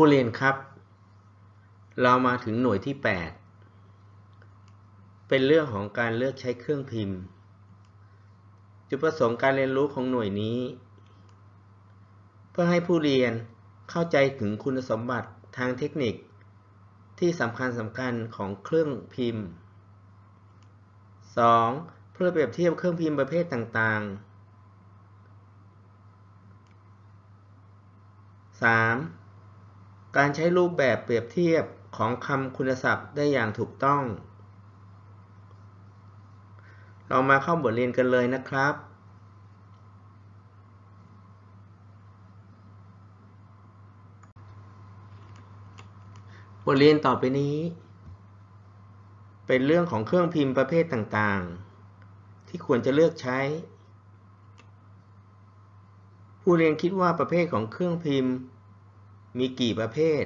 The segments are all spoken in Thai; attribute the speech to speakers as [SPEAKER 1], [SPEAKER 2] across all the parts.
[SPEAKER 1] ผู้เรียนครับ เรามาถึงหน่วยที่ 8 เป็นเรื่องของการเลือกใช้เครื่องพิมพ์ จุดประสงค์การเรียนรู้ของหน่วยนี้ เพื่อให้ผู้เรียนเข้าใจถึงคุณสมบัติทางเทคนิค ที่สำคัญสำคัญของเครื่องพิมพ์ 2. เพื่อเปรียบเทียบเครื่องพิมพ์ประเภทต่างๆ 3. การใช้รูปแบบเปรียบเทียบของคำคุณศัพท์ได้อย่างถูกต้อง เรามาเข้าบทเรียนกันเลยนะครับ บทเรียนต่อไปนี้ เป็นเรื่องของเครื่องพิมพ์ประเภทต่างๆ ที่ควรจะเลือกใช้ ผู้เรียนคิดว่าประเภทของเครื่องพิมพ์ มีกี่ประเภท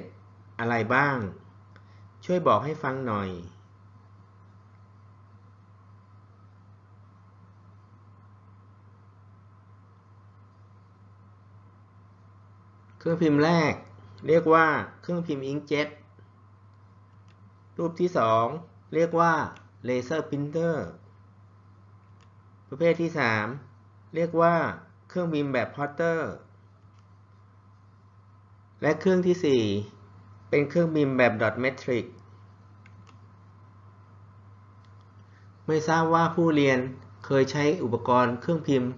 [SPEAKER 1] อะไรบ้าง ช่วยบอกให้ฟังหน่อย เครื่องพิมพ์แรก เรียกว่าเครื่องพิมพ์ inkjet รูปที่ 2 เรียกว่า laser printerประเภทที่ 3 เรียกว่าเครื่องพิมพ์แบบพอตเตอร์ และเครื่องที่ 4 เป็นเครื่องพิมพ์แบบดอทเมทริกไม่ทราบว่าผู้เรียนเคยใช้อุปกรณ์เครื่องพิมพ์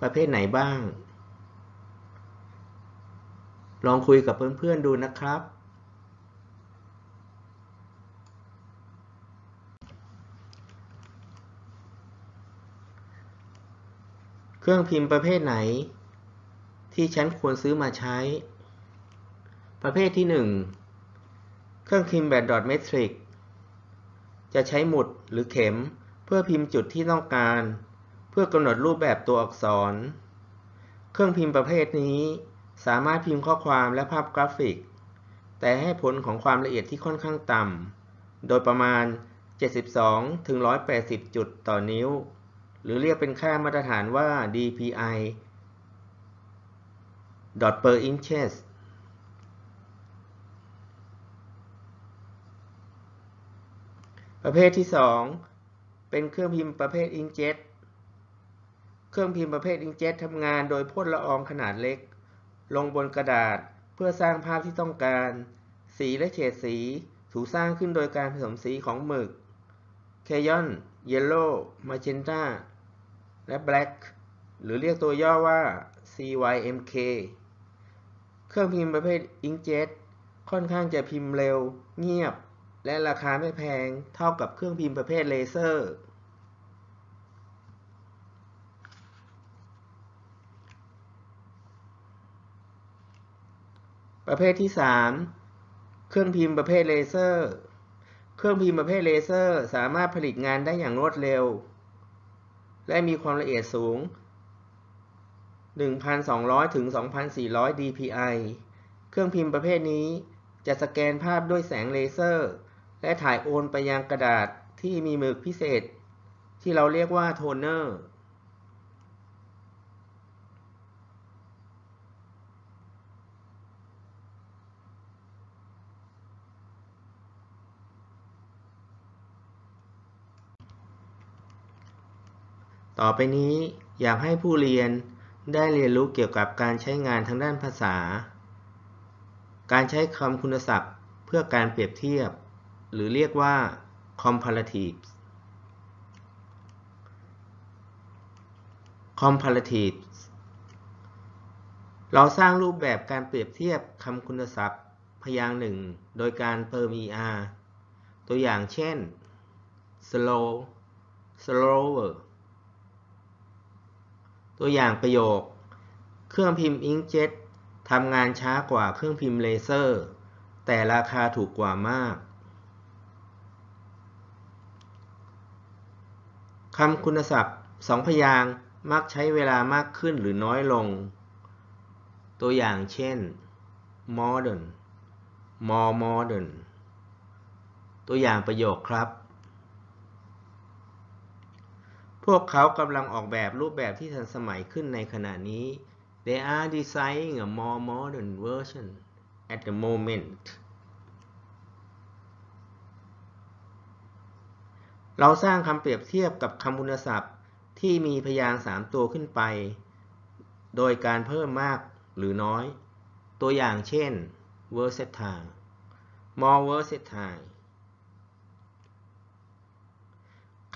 [SPEAKER 1] ประเภทไหนบ้าง ลองคุยกับเพื่อนๆดูนะครับ เครื่องพิมพ์ประเภทไหน ที่ฉันควรซื้อมาใช้ ประเภทที่ 1 เครื่องพิมพ์แบบดอทเมทริกจะใช้หมุดหรือเข็มเพื่อพิมพ์จุดที่ต้องการ เพื่อกำหนดรูปแบบตัวอักษร เครื่องพิมพ์ประเภทนี้ สามารถพิมพ์ข้อความและภาพกราฟิก แต่ให้ผลของความละเอียดที่ค่อนข้างต่ำ โดยประมาณ 72 ถึง 180 จุดต่อนิ้ว หรือเรียกเป็นค่ามาตรฐานว่า DPI dot per inches ประเภทที่ 2 เป็นเครื่องพิมพ์ประเภทอิงเจ็ตเครื่องพิมพ์ประเภทอิงเจ็ตทำงานโดยพ่นละอองขนาดเล็ก ลงบนกระดาษเพื่อสร้างภาพที่ต้องการ สีและเฉดสีถูกสร้างขึ้นโดยการผสมสีของหมึก cyan yellow magenta และ black หรือเรียกตัวย่อว่า CYMK เครื่องพิมพ์ประเภท inkjet ค่อนข้างจะพิมพ์เร็ว เงียบ และราคาไม่แพงเท่ากับเครื่องพิมพ์ประเภทเลเซอร์ ประเภทที่ 3 เครื่องพิมพ์ประเภทเลเซอร์ เครื่องพิมพ์ประเภทเลเซอร์ สามารถผลิตงานได้อย่างรวดเร็ว และมีความละเอียดสูง 1,200 ถึง 2,400 dpi เครื่องพิมพ์ประเภทนี้จะสแกนภาพด้วยแสงเลเซอร์ และถ่ายโอนไปยังกระดาษที่มีหมึกพิเศษ ที่เราเรียกว่าโทนเนอร์ต่อไปนี้อยากให้ผู้เรียนได้เรียนรู้เกี่ยวกับการใช้งานทางด้านภาษา การใช้คำคุณศัพท์เพื่อการเปรียบเทียบ หรือเรียกว่า comparative comparative เราสร้างรูปแบบการเปรียบเทียบคำคุณศัพท์พยางค์หนึ่ง โดยการเติม er ตัวอย่างเช่น slow slower ตัวอย่างประโยค เครื่องพิมพ์อิงเจ็ตทำงานช้ากว่าเครื่องพิมพ์เลเซอร์ แต่ราคาถูกกว่ามาก คำคุณศัพท์สองพยางมักใช้เวลามากขึ้นหรือน้อยลง ตัวอย่างเช่น modern more modern ตัวอย่างประโยคครับ พวกเขากำลังออกแบบรูปแบบที่ทันสมัยขึ้นในขณะนี้ They are designing a more modern version at the moment เราสร้างคำเปรียบเทียบกับคำคุณศัพท์ ที่มีพยางค์3ตัวขึ้นไป โดยการเพิ่มมากหรือน้อย ตัวอย่างเช่น versatile more versatile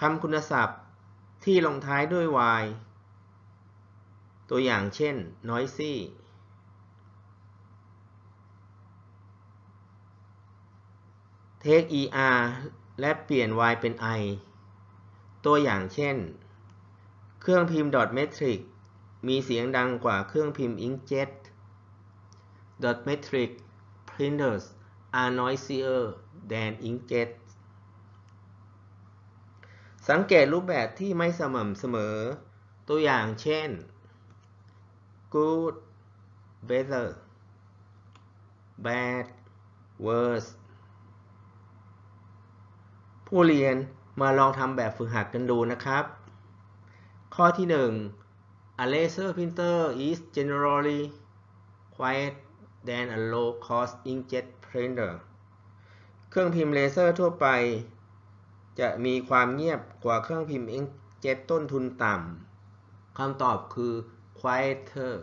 [SPEAKER 1] คำคุณศัพท์ที่ลงท้ายด้วย y ตัวอย่างเช่น noisy take er และเปลี่ยน y เป็น i ตัวอย่างเช่น เครื่องพิมพ์ dot metric มีเสียงดังกว่าเครื่องพิมพ์ inkjet dot metric printers are noisier than inkjet สังเกตรูปแบบที่ไม่สม่ำเสมอ ตัวอย่างเช่น good better bad worse ผู้เรียนมาลองทำแบบฝึกหัดกันดูนะครับ ข้อที่ 1 A laser printer is generally quiet than a low cost inkjet printer เครื่องพิมพ์เลเซอร์ทั่วไป จะมีความเงียบกว่าเครื่องพิมพ์ inkjet ต้นทุนต่ำ คำตอบคือ quieter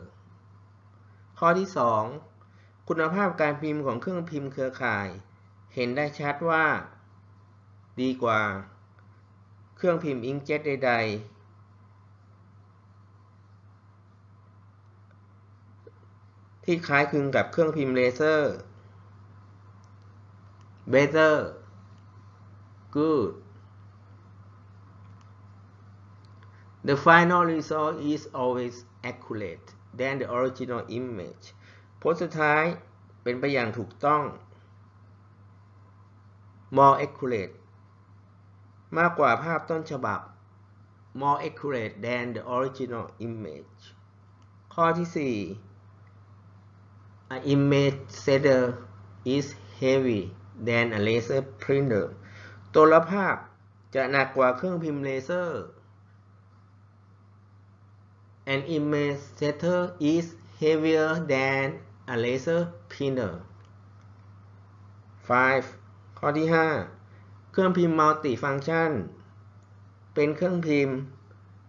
[SPEAKER 1] ข้อที่ 2 คุณภาพการพิมพ์ของเครื่องพิมพ์เครือข่าย เห็นได้ชัดว่า ดีกว่าเครื่องพิมพ์อิงเจ็ตใด ๆ ที่คล้ายคลึงกับเครื่องพิมพ์เลเซอร์ better good The final result is always accurate than the original image ผลสุดท้ายเป็นไปอย่างถูกต้อง more accurate มากกว่าภาพต้นฉบับ more accurate than the original image ข้อที่ 4 A image setter is heavy than a laser printer ตัวละภาพจะหนักกว่าเครื่องพิมพ์เลเซอร์ An image setter is heavier than a laser printer 5. ข้อที่ 5 ครื่องพิมพ์มัลติฟังก์ชัน เป็นเครื่องพิมพ์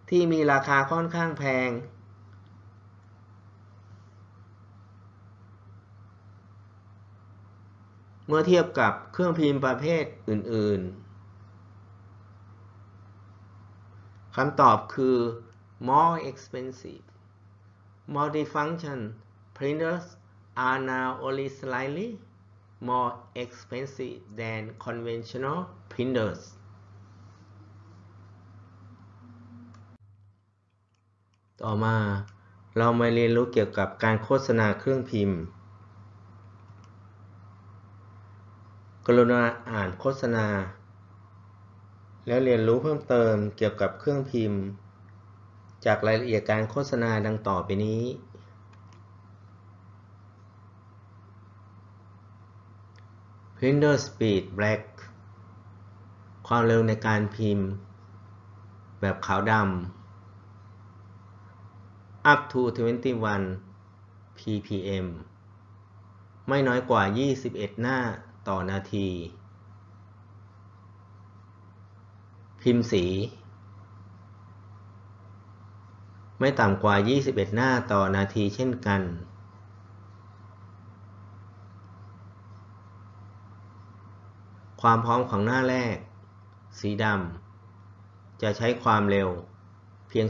[SPEAKER 1] ที่มีราคาค่อนข้างแพง เมื่อเทียบกับเครื่องพิมพ์ประเภทอื่น ๆ คำตอบคือ more expensive multifunction printers are now only slightly more expensive than conventional printers ต่อมาเรามาเรียนรู้เกี่ยวกับการโฆษณาเครื่องพิมพ์ กรุณาอ่านโฆษณา แล้วเรียนรู้เพิ่มเติมเกี่ยวกับเครื่องพิมพ์ จากรายละเอียดการโฆษณาดังต่อไปนี้ Printer Speed Black ความเร็วในการพิมพ์ แบบขาวดำ up to 21 ppm ไม่น้อยกว่า 21 หน้าต่อนาที พิมพ์สี ไม่ต่ำกว่า 21 หน้าต่อนาทีเช่นกัน ความพร้อมของหน้าแรก สีดำจะใช้ความเร็วเพียง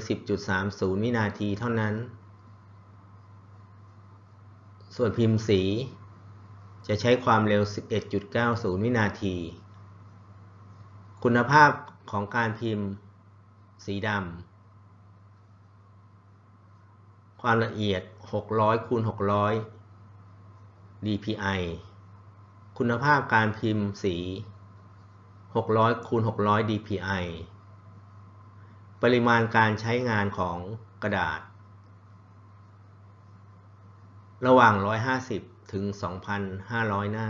[SPEAKER 1] 10.30 วินาทีเท่านั้น ส่วนพิมพ์สี จะใช้ความเร็ว 11.90 วินาที คุณภาพของการพิมพ์ สีดำความละเอียด 600 คูณ 600 dpi คุณภาพการพิมพ์สี 600คูณ600 dpi ปริมาณการใช้งานของกระดาษ ระหว่าง 150 ถึง 2,500 หน้า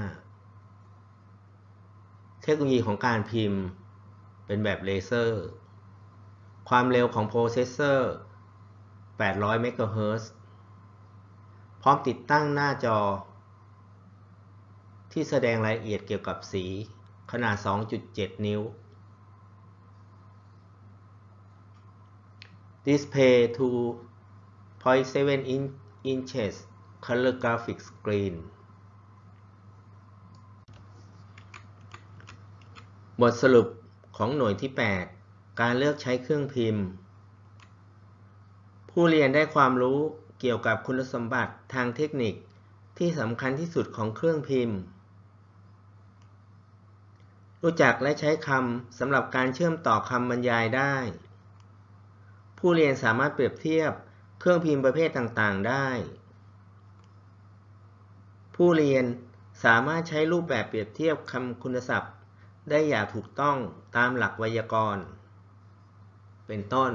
[SPEAKER 1] เทคโนโลยีของการพิมพ์เป็นแบบเลเซอร์ ความเร็วของ processor 800 เมกะเฮิรตซ์พร้อมติดตั้งหน้าจอ ที่แสดงรายละเอียดเกี่ยวกับสี ขนาด 2.7 นิ้ว Display 2.7 inches color graphic screen บทสรุปของหน่วยที่ 8 การเลือกใช้เครื่องพิมพ์ ผู้เรียนได้ความรู้เกี่ยวกับคุณสมบัติทางเทคนิคที่สำคัญที่สุดของเครื่องพิมพ์ รู้จักและใช้คำสำหรับการเชื่อมต่อคำบรรยายได้ ผู้เรียนสามารถเปรียบเทียบเครื่องพิมพ์ประเภทต่างๆ ได้ ผู้เรียนสามารถใช้รูปแบบเปรียบเทียบคำคุณศัพท์ ได้อย่างถูกต้องตามหลักไวยากรณ์ เป็นต้น